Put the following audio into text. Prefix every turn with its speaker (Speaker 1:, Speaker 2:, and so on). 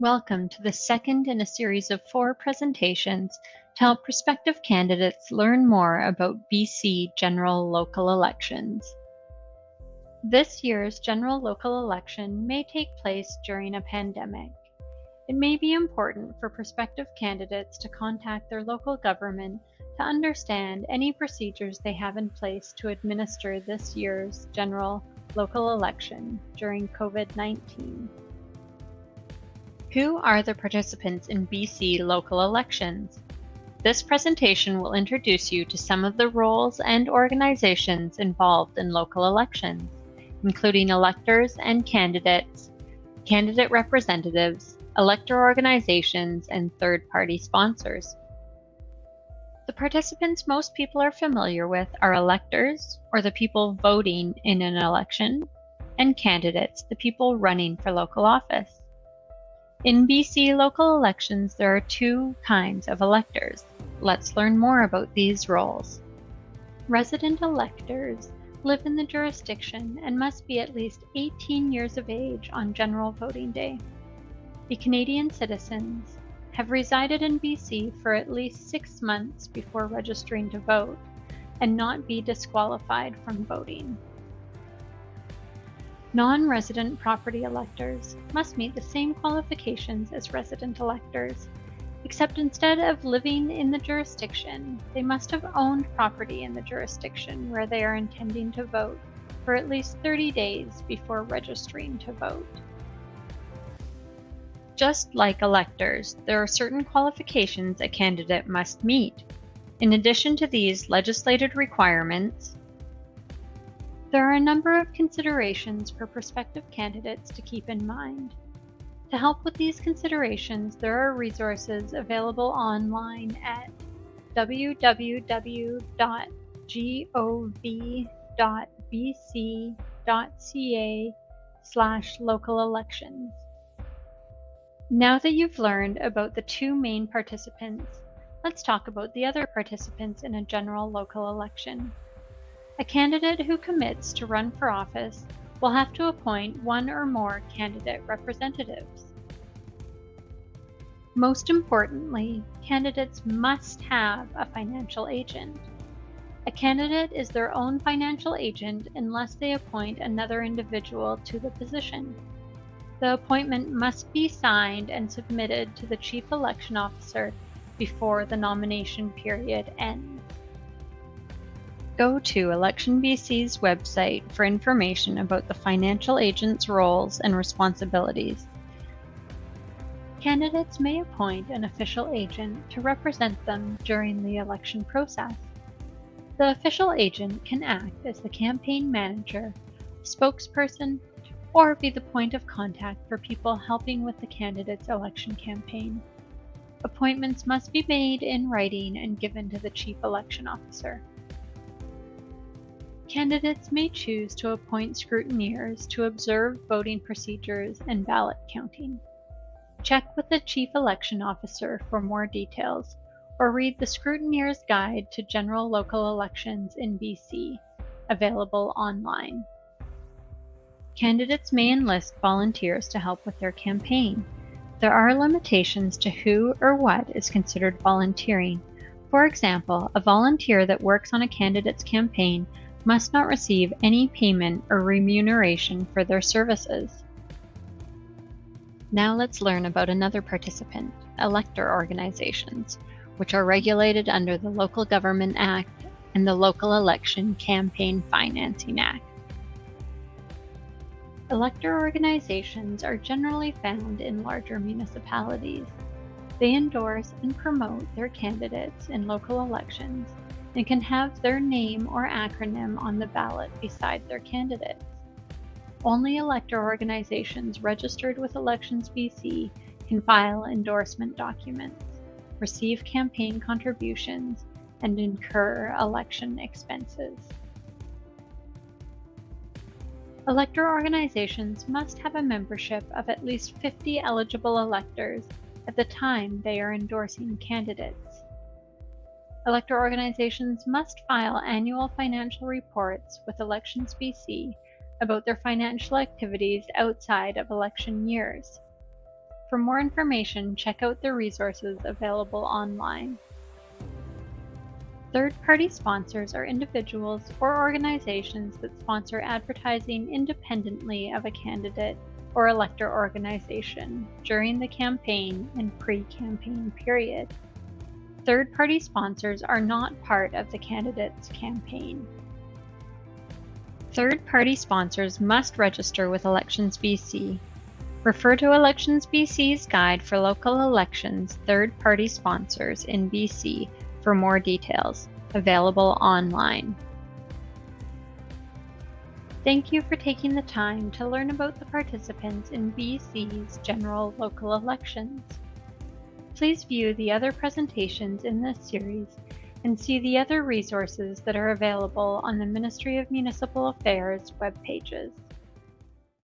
Speaker 1: Welcome to the second in a series of four presentations to help prospective candidates learn more about BC general local elections. This year's general local election may take place during a pandemic. It may be important for prospective candidates to contact their local government to understand any procedures they have in place to administer this year's general local election during COVID 19. Who are the participants in BC local elections? This presentation will introduce you to some of the roles and organizations involved in local elections, including electors and candidates, candidate representatives, elector organizations, and third-party sponsors. The participants most people are familiar with are electors, or the people voting in an election, and candidates, the people running for local office. In BC local elections, there are two kinds of electors. Let's learn more about these roles. Resident electors live in the jurisdiction and must be at least 18 years of age on general voting day. The Canadian citizens have resided in BC for at least six months before registering to vote and not be disqualified from voting. Non-resident property electors must meet the same qualifications as resident electors, except instead of living in the jurisdiction, they must have owned property in the jurisdiction where they are intending to vote for at least 30 days before registering to vote. Just like electors, there are certain qualifications a candidate must meet. In addition to these legislated requirements, there are a number of considerations for prospective candidates to keep in mind. To help with these considerations, there are resources available online at www.gov.bc.ca slash local elections. Now that you've learned about the two main participants, let's talk about the other participants in a general local election. A candidate who commits to run for office will have to appoint one or more candidate representatives. Most importantly, candidates must have a financial agent. A candidate is their own financial agent unless they appoint another individual to the position. The appointment must be signed and submitted to the Chief Election Officer before the nomination period ends. Go to Elections BC's website for information about the financial agent's roles and responsibilities. Candidates may appoint an official agent to represent them during the election process. The official agent can act as the campaign manager, spokesperson, or be the point of contact for people helping with the candidate's election campaign. Appointments must be made in writing and given to the Chief Election Officer. Candidates may choose to appoint scrutineers to observe voting procedures and ballot counting. Check with the Chief Election Officer for more details, or read the Scrutineer's Guide to General Local Elections in BC, available online. Candidates may enlist volunteers to help with their campaign. There are limitations to who or what is considered volunteering. For example, a volunteer that works on a candidate's campaign must not receive any payment or remuneration for their services. Now let's learn about another participant, elector organizations, which are regulated under the Local Government Act and the Local Election Campaign Financing Act. Elector organizations are generally found in larger municipalities. They endorse and promote their candidates in local elections and can have their name or acronym on the ballot beside their candidates. Only elector organizations registered with Elections BC can file endorsement documents, receive campaign contributions, and incur election expenses. Elector organizations must have a membership of at least 50 eligible electors at the time they are endorsing candidates. Elector organizations must file annual financial reports with Elections BC about their financial activities outside of election years. For more information, check out the resources available online. Third-party sponsors are individuals or organizations that sponsor advertising independently of a candidate or elector organization during the campaign and pre-campaign period. Third-party sponsors are not part of the candidate's campaign. Third-party sponsors must register with Elections BC. Refer to Elections BC's Guide for Local Elections Third-Party Sponsors in BC for more details, available online. Thank you for taking the time to learn about the participants in BC's general local elections. Please view the other presentations in this series and see the other resources that are available on the Ministry of Municipal Affairs web pages.